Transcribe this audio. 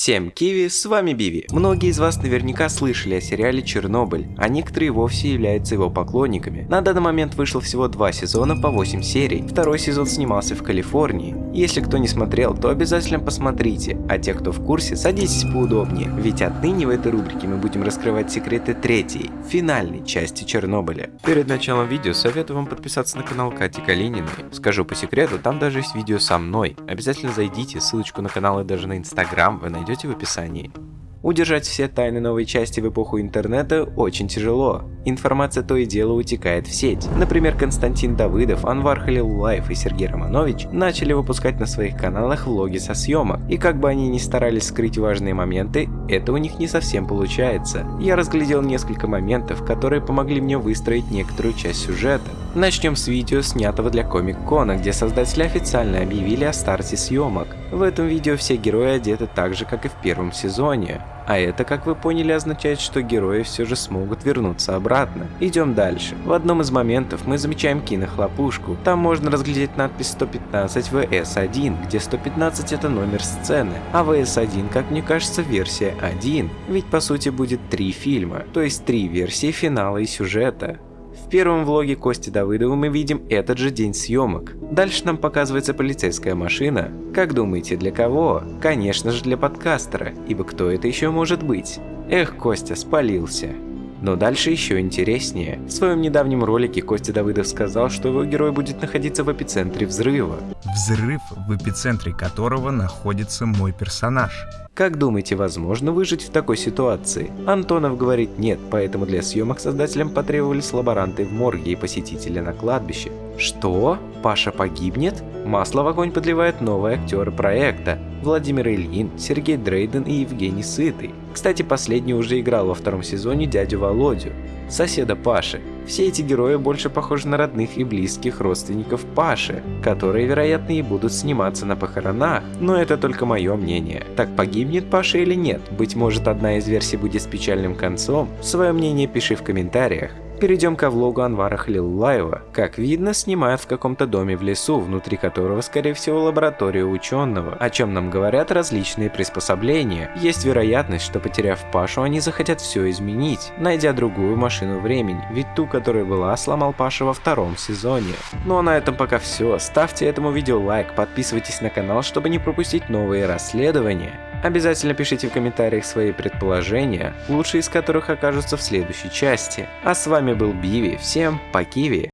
Всем Киви, с вами Биви. Многие из вас наверняка слышали о сериале Чернобыль, а некоторые вовсе являются его поклонниками. На данный момент вышло всего два сезона по 8 серий, второй сезон снимался в Калифорнии. Если кто не смотрел, то обязательно посмотрите, а те, кто в курсе, садитесь поудобнее, ведь отныне в этой рубрике мы будем раскрывать секреты третьей, финальной части Чернобыля. Перед началом видео советую вам подписаться на канал Кати Калининой. Скажу по секрету, там даже есть видео со мной. Обязательно зайдите, ссылочку на канал и даже на инстаграм вы найдете в описании. Удержать все тайны новой части в эпоху интернета очень тяжело. Информация то и дело утекает в сеть. Например, Константин Давыдов, Анвар Халилулаев и Сергей Романович начали выпускать на своих каналах влоги со съемок. И как бы они ни старались скрыть важные моменты, это у них не совсем получается. Я разглядел несколько моментов, которые помогли мне выстроить некоторую часть сюжета. Начнем с видео, снятого для Комик-Кона, где создатели официально объявили о старте съемок. В этом видео все герои одеты так же, как и в первом сезоне. А это, как вы поняли, означает, что герои все же смогут вернуться обратно. Идем дальше. В одном из моментов мы замечаем кинохлопушку. Там можно разглядеть надпись 115 VS1, где 115 это номер сцены, а VS1, как мне кажется, версия 1. Ведь по сути будет три фильма, то есть три версии финала и сюжета. В первом влоге Кости Давыдова мы видим этот же день съемок. Дальше нам показывается полицейская машина. Как думаете, для кого? Конечно же для подкастера, ибо кто это еще может быть? Эх, Костя, спалился. Но дальше еще интереснее. В своем недавнем ролике Костя Давыдов сказал, что его герой будет находиться в эпицентре взрыва. Взрыв, в эпицентре которого находится мой персонаж. Как думаете, возможно выжить в такой ситуации? Антонов говорит нет, поэтому для съемок создателям потребовались лаборанты в морге и посетители на кладбище. Что? Паша погибнет? Масло в огонь подливают новые актеры проекта. Владимир Ильин, Сергей Дрейден и Евгений Сытый. Кстати, последний уже играл во втором сезоне дядю Володю, соседа Паши. Все эти герои больше похожи на родных и близких родственников Паши, которые, вероятно, и будут сниматься на похоронах, но это только мое мнение. Так погибнет Паша или нет? Быть может, одна из версий будет с печальным концом? Свое мнение пиши в комментариях. Перейдем ко влогу Анвара Халилулаева. Как видно, снимают в каком-то доме в лесу, внутри которого, скорее всего, лаборатория ученого, о чем нам говорят различные приспособления. Есть вероятность, что потеряв Пашу, они захотят все изменить, найдя другую машину времени, ведь ту, которая была, сломал Паша во втором сезоне. Ну а на этом пока все. Ставьте этому видео лайк, подписывайтесь на канал, чтобы не пропустить новые расследования. Обязательно пишите в комментариях свои предположения, лучшие из которых окажутся в следующей части. А с вами был Биви, всем по Киви!